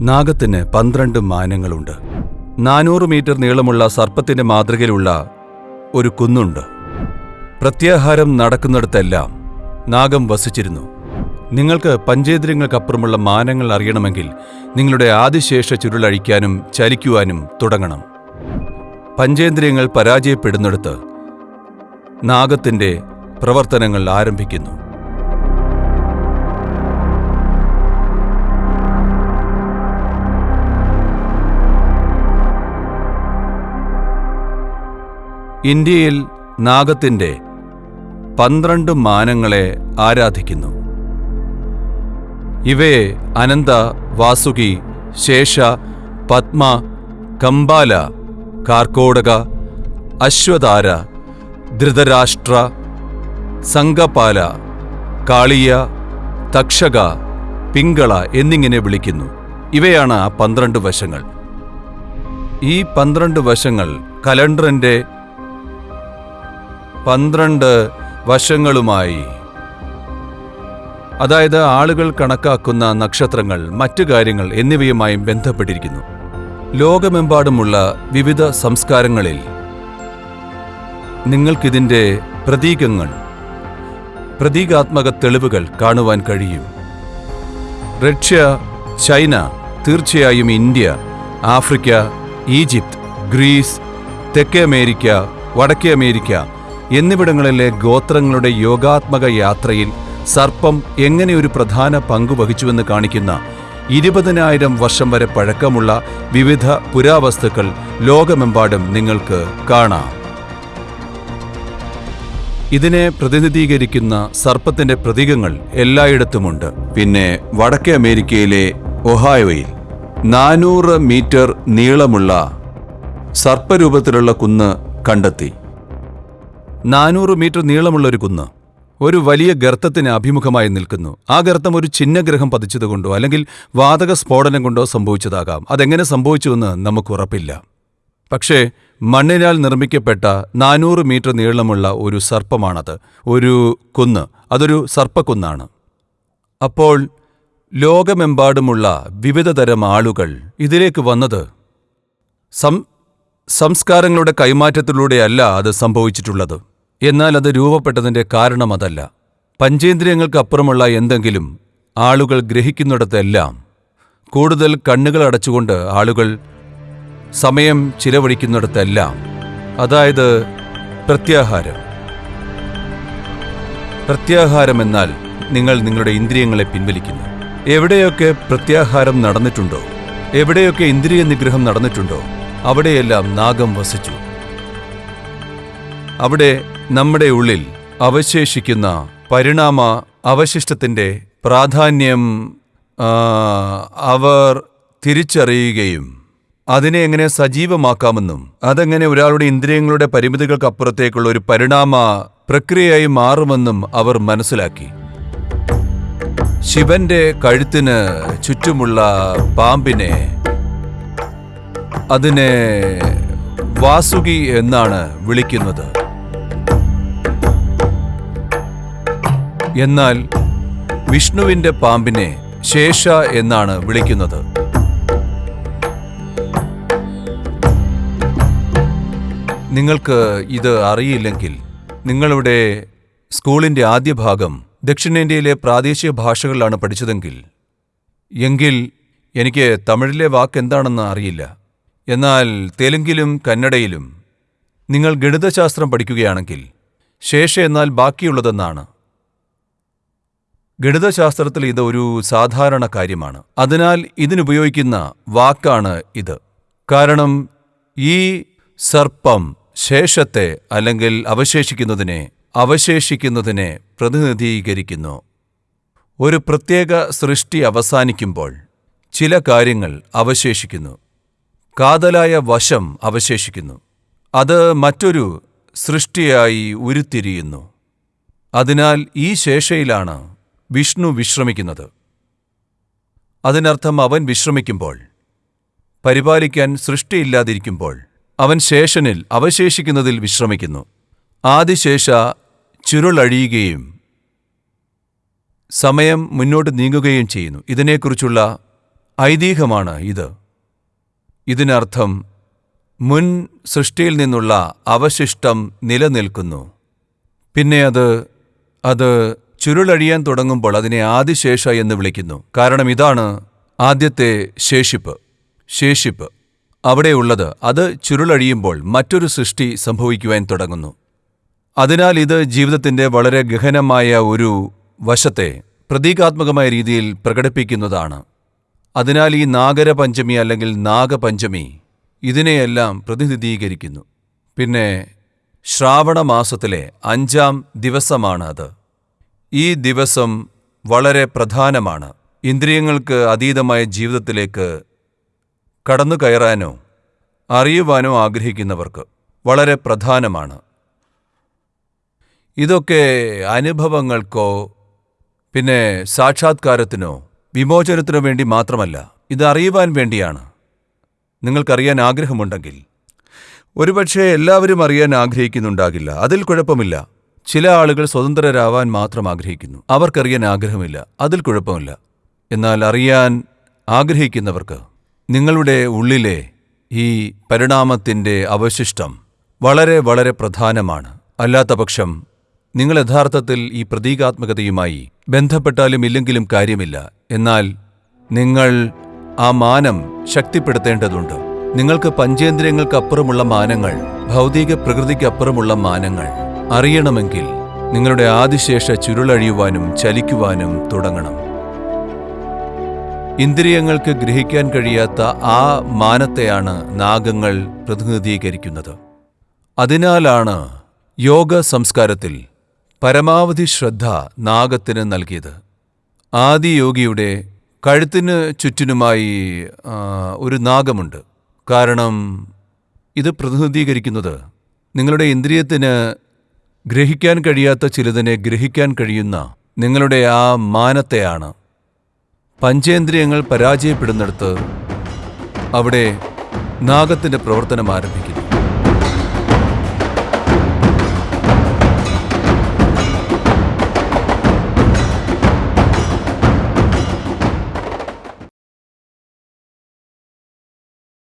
നാഗത്തിന് പന്ത്രണ്ട് മാനങ്ങളുണ്ട്. നാനൂറ് മീറ്റർ നീളമുള്ള സർപ്പത്തിന്റെ മാതൃകയിലുള്ള ഒരു കുന്നുണ്ട്. പ്രത്യാഹാരം നടക്കുന്നിടത്തെല്ലാം നാഗം വസിച്ചിരുന്നു. നിങ്ങൾക്ക് പഞ്ചേന്ദ്രിയങ്ങൾക്കപ്പുറമുള്ള മാനങ്ങൾ അറിയണമെങ്കിൽ നിങ്ങളുടെ ആദിശേഷ ചുരുളഴിക്കാനും ചലിക്കുവാനും തുടങ്ങണം. പഞ്ചേന്ദ്രിയങ്ങൾ പരാജയപ്പെടുന്നിടത്ത് നാഗത്തിന്റെ പ്രവർത്തനങ്ങൾ ആരംഭിക്കുന്നു. ഇന്ത്യയിൽ നാഗത്തിന്റെ പന്ത്രണ്ട് മാനങ്ങളെ ആരാധിക്കുന്നു. ഇവയെ അനന്ത വാസുകി ശേഷ പത്മ കമ്പാല കാർക്കോടക അശ്വതാര ധൃതരാഷ്ട്ര സംഘപാല കാളിയ തക്ഷക പിങ്കള എന്നിങ്ങനെ വിളിക്കുന്നു. ഇവയാണ് ആ പന്ത്രണ്ട് വശങ്ങൾ. ഈ പന്ത്രണ്ട് വശങ്ങൾ കലണ്ടറിന്റെ പന്ത്രണ്ട് വശങ്ങളുമായി. അതായത് ആളുകൾ കണക്കാക്കുന്ന നക്ഷത്രങ്ങൾ മറ്റു കാര്യങ്ങൾ എന്നിവയുമായും ബന്ധപ്പെട്ടിരിക്കുന്നു. ലോകമെമ്പാടുമുള്ള വിവിധ സംസ്കാരങ്ങളിൽ നിങ്ങൾക്കിതിന്റെ പ്രതീകങ്ങൾ പ്രതീകാത്മക തെളിവുകൾ കാണുവാൻ കഴിയും. റഷ്യ ചൈന തീർച്ചയായും ഇന്ത്യ ആഫ്രിക്ക ഈജിപ്ത് ഗ്രീസ് തെക്കേ അമേരിക്ക വടക്കേ അമേരിക്ക എന്നിവിടങ്ങളിലെ ഗോത്രങ്ങളുടെ യോഗാത്മക യാത്രയിൽ സർപ്പം എങ്ങനെ ഒരു പ്രധാന പങ്കു വഹിച്ചുവെന്ന് കാണിക്കുന്ന ഇരുപതിനായിരം വർഷം വരെ പഴക്കമുള്ള വിവിധ പുരാവസ്തുക്കൾ ലോകമെമ്പാടും നിങ്ങൾക്ക് കാണാം. ഇതിനെ പ്രതിനിധീകരിക്കുന്ന സർപ്പത്തിന്റെ പ്രതീകങ്ങൾ എല്ലായിടത്തുമുണ്ട്. പിന്നെ വടക്കേ അമേരിക്കയിലെ ഒഹായോയിൽ നാനൂറ് മീറ്റർ നീളമുള്ള സർപ്പരൂപത്തിലുള്ള കുന്ന് കണ്ടെത്തി. നാനൂറ് മീറ്റർ നീളമുള്ള ഒരു കുന്ന്. ഒരു വലിയ ഗർത്തത്തിന് അഭിമുഖമായി നിൽക്കുന്നു. ആ ഗർത്തം ഒരു ചിഹ്നഗ്രഹം പതിച്ചതുകൊണ്ടോ അല്ലെങ്കിൽ വാതക സ്ഫോടനം കൊണ്ടോ സംഭവിച്ചതാകാം. അതെങ്ങനെ സംഭവിച്ചുവെന്ന് നമുക്ക് ഉറപ്പില്ല. പക്ഷേ മണ്ണിനാൽ നിർമ്മിക്കപ്പെട്ട നാനൂറ് മീറ്റർ നീളമുള്ള ഒരു സർപ്പമാണത്. ഒരു കുന്ന്. അതൊരു സർപ്പക്കുന്നാണ്. അപ്പോൾ ലോകമെമ്പാടുമുള്ള വിവിധതരം ആളുകൾ ഇതിലേക്ക് വന്നത് സം സംസ്കാരങ്ങളുടെ കൈമാറ്റത്തിലൂടെയല്ല അത് സംഭവിച്ചിട്ടുള്ളത്. എന്നാൽ അത് രൂപപ്പെട്ടതിന്റെ കാരണം അതല്ല. പഞ്ചേന്ദ്രിയങ്ങൾക്കപ്പുറമുള്ള എന്തെങ്കിലും ആളുകൾ ഗ്രഹിക്കുന്നിടത്തെല്ലാം കൂടുതൽ കണ്ണുകൾ അടച്ചുകൊണ്ട് ആളുകൾ സമയം ചിലവഴിക്കുന്നിടത്തെല്ലാം അതായത് പ്രത്യാഹാരം. പ്രത്യാഹാരം എന്നാൽ നിങ്ങൾ നിങ്ങളുടെ ഇന്ദ്രിയങ്ങളെ പിൻവലിക്കുന്നു. എവിടെയൊക്കെ പ്രത്യാഹാരം നടന്നിട്ടുണ്ടോ എവിടെയൊക്കെ ഇന്ദ്രിയ നിഗ്രഹം നടന്നിട്ടുണ്ടോ അവിടെയെല്ലാം നാഗം വസിച്ചു. അവിടെ നമ്മുടെ ഉള്ളിൽ അവശേഷിക്കുന്ന പരിണാമ അവശിഷ്ടത്തിന്റെ പ്രാധാന്യം അവർ തിരിച്ചറിയുകയും അതിനെ എങ്ങനെ സജീവമാക്കാമെന്നും അതെങ്ങനെ ഒരാളുടെ ഇന്ദ്രിയങ്ങളുടെ പരിമിതികൾക്കപ്പുറത്തേക്കുള്ള ഒരു പരിണാമ പ്രക്രിയയായി മാറുമെന്നും അവർ മനസ്സിലാക്കി. ശിവന്റെ കഴുത്തിന് ചുറ്റുമുള്ള പാമ്പിനെ അതിനെ വാസുകി എന്നാണ് വിളിക്കുന്നത്. എന്നാൽ വിഷ്ണുവിന്റെ പാമ്പിനെ ശേഷ എന്നാണ് വിളിക്കുന്നത്. നിങ്ങൾക്ക് ഇത് അറിയില്ലെങ്കിൽ നിങ്ങളുടെ സ്കൂളിന്റെ ആദ്യ ഭാഗം ദക്ഷിണേന്ത്യയിലെ പ്രാദേശിക ഭാഷകളിലാണ് പഠിച്ചതെങ്കിൽ എങ്കിൽ എനിക്ക് തമിഴിലെ വാക്ക് എന്താണെന്ന് അറിയില്ല. എന്നാൽ തെലുങ്കിലും കന്നഡയിലും നിങ്ങൾ ഗണിതശാസ്ത്രം പഠിക്കുകയാണെങ്കിൽ ശേഷ എന്നാൽ ബാക്കിയുള്ളതെന്നാണ്. ഗണിതശാസ്ത്രത്തിൽ ഇത് ഒരു സാധാരണ കാര്യമാണ്. അതിനാൽ ഇതിനുപയോഗിക്കുന്ന വാക്കാണ് ഇത്. കാരണം ഈ സർപ്പം ശേഷത്തെ അല്ലെങ്കിൽ അവശേഷിക്കുന്നതിനെ അവശേഷിക്കുന്നതിനെ പ്രതിനിധീകരിക്കുന്നു. ഒരു പ്രത്യേക സൃഷ്ടി അവസാനിക്കുമ്പോൾ ചില കാര്യങ്ങൾ അവശേഷിക്കുന്നു. കാതലായ വശം അവശേഷിക്കുന്നു. അത് മറ്റൊരു സൃഷ്ടിയായി ഉരുത്തിരിയുന്നു. അതിനാൽ ഈ ശേഷയിലാണ് വിഷ്ണു വിശ്രമിക്കുന്നത്. അതിനർത്ഥം അവൻ വിശ്രമിക്കുമ്പോൾ പരിപാലിക്കാൻ സൃഷ്ടിയില്ലാതിരിക്കുമ്പോൾ അവൻ ശേഷനിൽ അവശേഷിക്കുന്നതിൽ വിശ്രമിക്കുന്നു. ആദിശേഷ ചുരുളഴിയുകയും സമയം മുന്നോട്ട് നീങ്ങുകയും ചെയ്യുന്നു. ഇതിനെക്കുറിച്ചുള്ള ഐതിഹ്യമാണ് ഇത്. ഇതിനർത്ഥം മുൻ സൃഷ്ടിയിൽ നിന്നുള്ള അവശിഷ്ടം നിലനിൽക്കുന്നു. പിന്നെ അത് അത് ചുരുളഴിയാൻ തുടങ്ങുമ്പോൾ അതിനെ ആദിശേഷ എന്ന് വിളിക്കുന്നു. കാരണം ഇതാണ് ആദ്യത്തെ ശേഷിപ്പ്. ശേഷിപ്പ്. അവിടെയുള്ളത് അത് ചുരുളഴിയുമ്പോൾ മറ്റൊരു സൃഷ്ടി സംഭവിക്കുവാൻ തുടങ്ങുന്നു. അതിനാൽ ഇത് ജീവിതത്തിന്റെ വളരെ ഗഹനമായ ഒരു വശത്തെ പ്രതീകാത്മകമായ രീതിയിൽ പ്രകടിപ്പിക്കുന്നതാണ്. അതിനാൽ ഈ നാഗരപഞ്ചമി അല്ലെങ്കിൽ നാഗപഞ്ചമി ഇതിനെയെല്ലാം പ്രതിനിധീകരിക്കുന്നു. പിന്നെ ശ്രാവണ മാസത്തിലെ അഞ്ചാം ദിവസമാണ് അത് ഈ ദിവസം വളരെ പ്രധാനമാണ്. ഇന്ദ്രിയങ്ങൾക്ക് അതീതമായ ജീവിതത്തിലേക്ക് കടന്നു കയറാനോ അറിയുവാനോ ആഗ്രഹിക്കുന്നവർക്ക് വളരെ പ്രധാനമാണ്. ഇതൊക്കെ അനുഭവങ്ങൾക്കോ പിന്നെ സാക്ഷാത്കാരത്തിനോ വിമോചനത്തിനോ വേണ്ടി മാത്രമല്ല ഇത് അറിയുവാൻ വേണ്ടിയാണ്. നിങ്ങൾക്കറിയാൻ ആഗ്രഹമുണ്ടെങ്കിൽ. ഒരുപക്ഷെ എല്ലാവരും അറിയാൻ ആഗ്രഹിക്കുന്നുണ്ടാകില്ല. അതിൽ കുഴപ്പമില്ല. ചില ആളുകൾ സ്വതന്ത്രരാവാൻ മാത്രം ആഗ്രഹിക്കുന്നു. അവർക്കറിയാൻ ആഗ്രഹമില്ല. അതിൽ കുഴപ്പമില്ല. എന്നാൽ അറിയാൻ ആഗ്രഹിക്കുന്നവർക്ക് നിങ്ങളുടെ ഉള്ളിലെ ഈ പരിണാമത്തിന്റെ അവശിഷ്ടം വളരെ വളരെ പ്രധാനമാണ്. അല്ലാത്തപക്ഷം നിങ്ങൾ യഥാർത്ഥത്തിൽ ഈ പ്രതീകാത്മകതയുമായി ബന്ധപ്പെട്ടാലും ഇല്ലെങ്കിലും കാര്യമില്ല. എന്നാൽ നിങ്ങൾ ആ മാനം ശക്തിപ്പെടുത്തേണ്ടതുണ്ട്. നിങ്ങൾക്ക് പഞ്ചേന്ദ്രിയങ്ങൾക്കപ്പുറമുള്ള മാനങ്ങൾ ഭൗതിക പ്രകൃതിക്കപ്പുറമുള്ള മാനങ്ങൾ അറിയണമെങ്കിൽ നിങ്ങളുടെ ആദിശേഷ ചുരുളഴിയുവാനും ചലിക്കുവാനും തുടങ്ങണം. ഇന്ദ്രിയങ്ങൾക്ക് ഗ്രഹിക്കാൻ കഴിയാത്ത ആ മാനത്തെയാണ് നാഗങ്ങൾ പ്രതിനിധീകരിക്കുന്നത്. അതിനാലാണ് യോഗ സംസ്കാരത്തിൽ പരമാവധി ശ്രദ്ധ നാഗത്തിന് നൽകിയത്. ആദിയോഗിയുടെ കഴുത്തിന് ചുറ്റിനുമായി ഒരു നാഗമുണ്ട്. കാരണം ഇത് പ്രതിനിധീകരിക്കുന്നത് നിങ്ങളുടെ ഇന്ദ്രിയത്തിന് ഗ്രഹിക്കാൻ കഴിയാത്ത ചിലതിനെ ഗ്രഹിക്കാൻ കഴിയുന്ന നിങ്ങളുടെ ആ മാനത്തെയാണ്. പഞ്ചേന്ദ്രിയങ്ങൾ പരാജയപ്പെടുന്നിടത്ത് അവിടെ നാഗത്തിന്റെ പ്രവർത്തനം ആരംഭിക്കുന്നു.